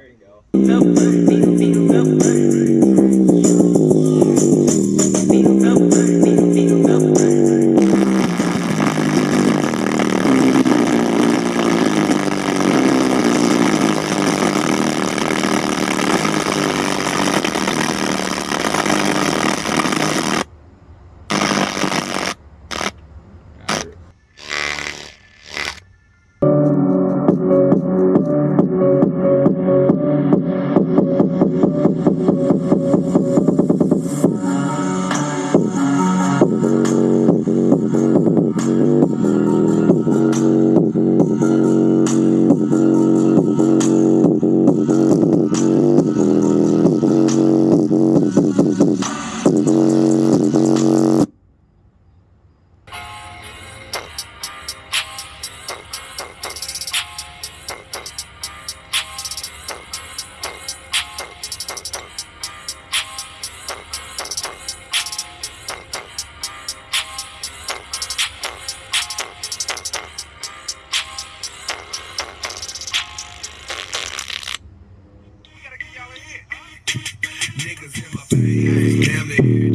There you go. Yeah, yeah, yeah.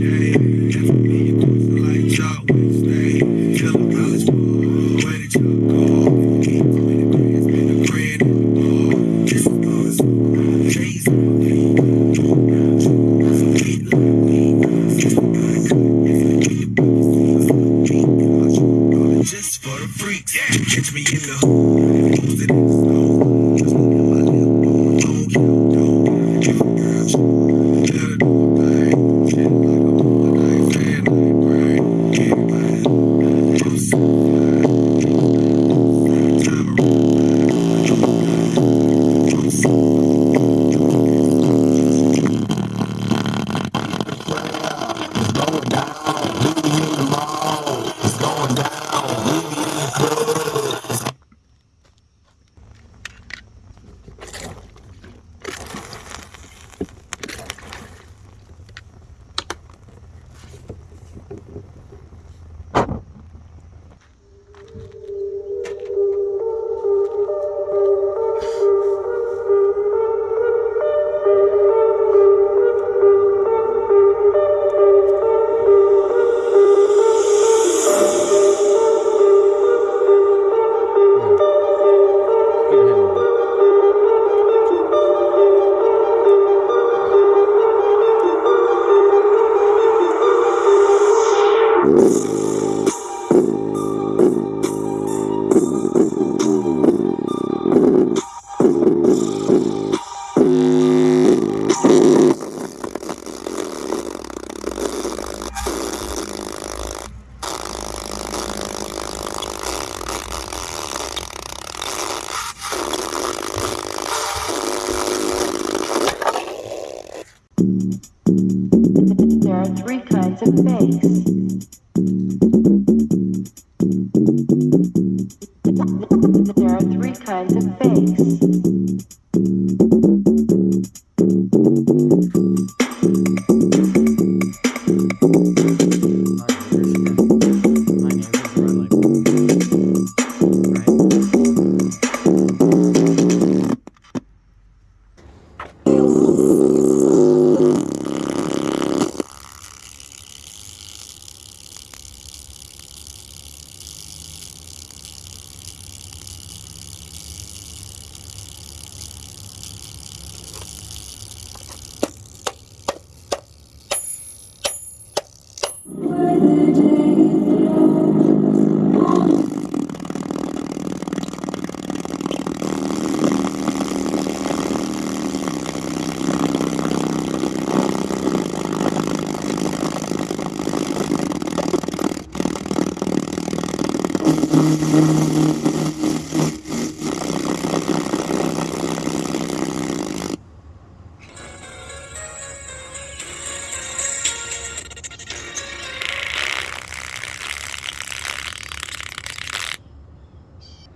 There are three kinds of bass.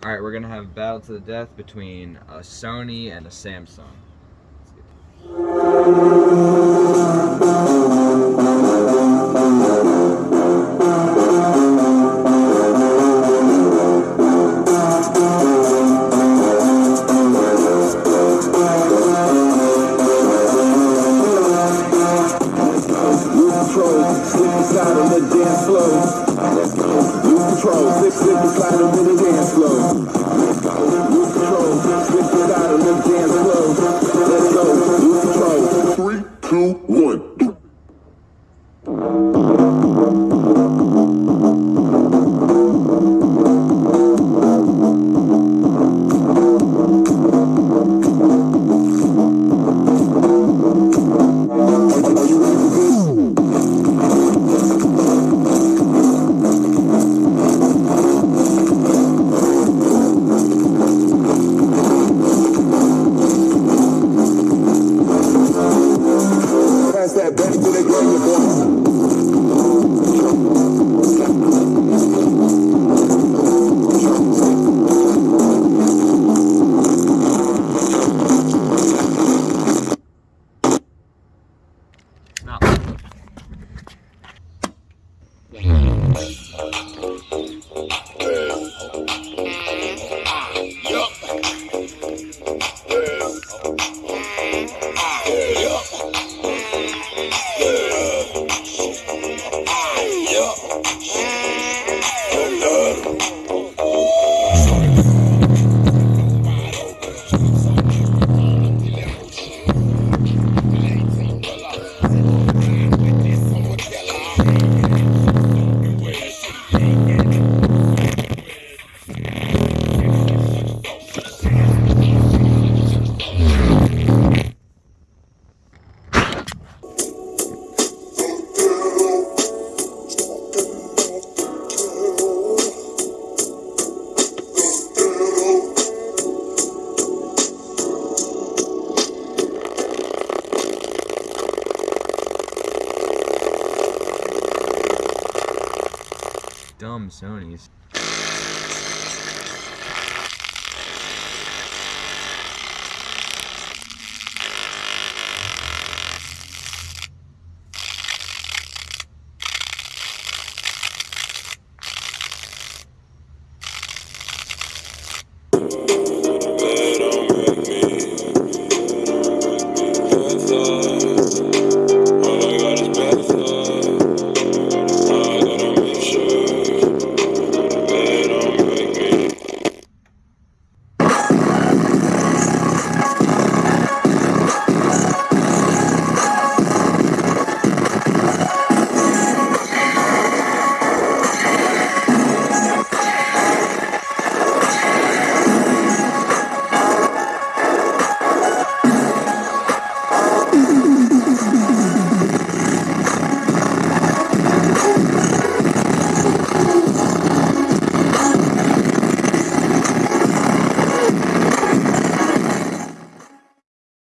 Alright, we're gonna have battle to the death between a Sony and a Samsung. outside onto the dance floor. Some Sonys.